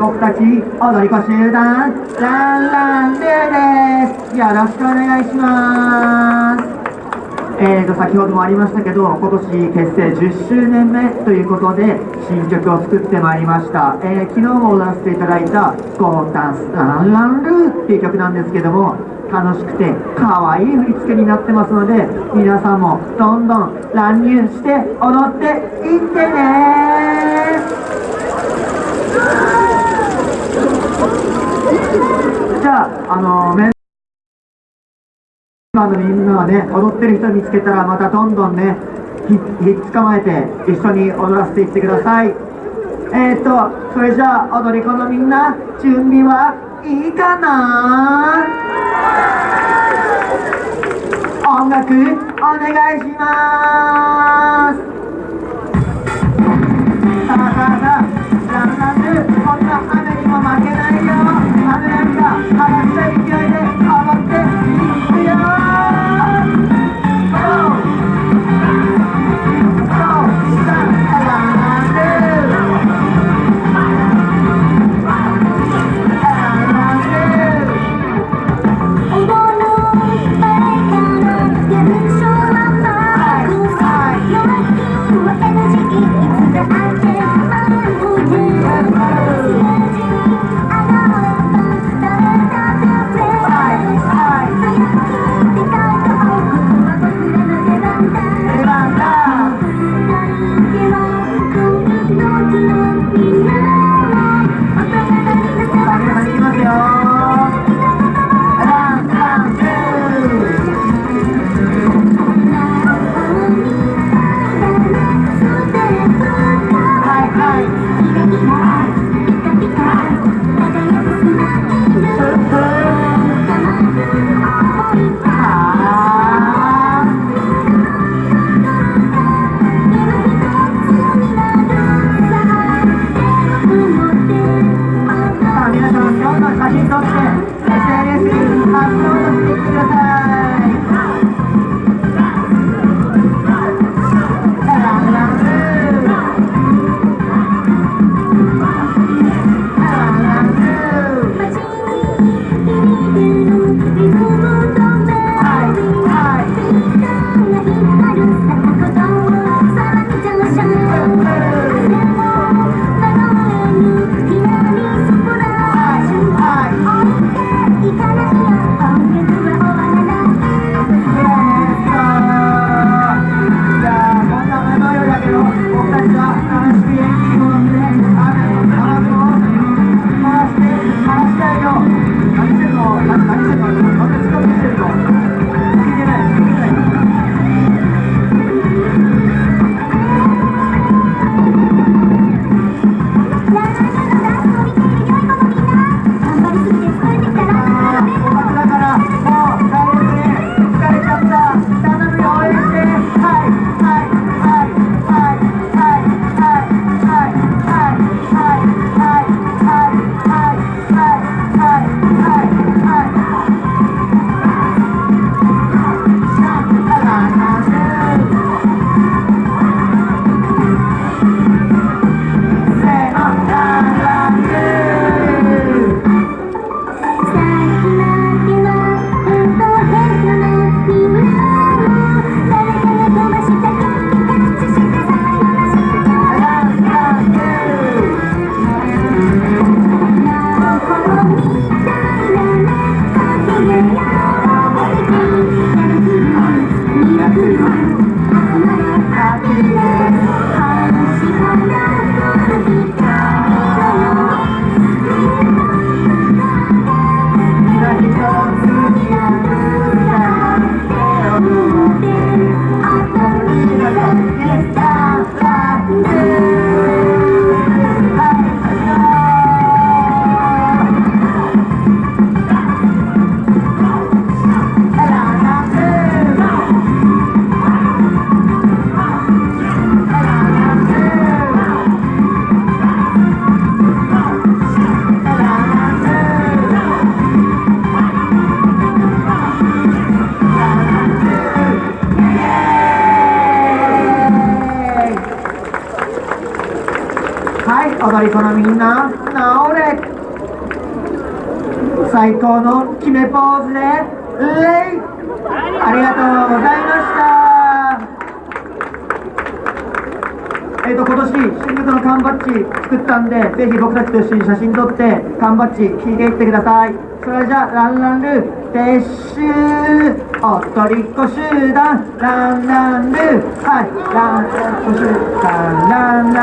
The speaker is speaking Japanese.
僕たち踊り子集団ランランルーですよろしくお願いします。えーと先ほどもありましたけど今年結成10周年目ということで新曲を作ってまいりました、えー、昨日も踊らせていただいた「ゴーダンスランランルー」っていう曲なんですけども楽しくて可愛い振り付けになってますので皆さんもどんどん乱入して踊っていってねあのメンバーのみんなはね踊ってる人見つけたらまたどんどんねひっ捕まえて一緒に踊らせていってください。えーとそれじゃあ踊り子のみんな準備はいいかな？音楽お願いします。はい踊り子のみんななおーで最高の決めポーズでレイありがとうございました。えっ、と今年新宿の缶バッジ作ったんでぜひ僕たちと一緒に写真撮って缶バッジ引いていってください。それじゃあランランルー撤収。おっとりっこ集団。ランランルー。はいランランルー集団ランラン。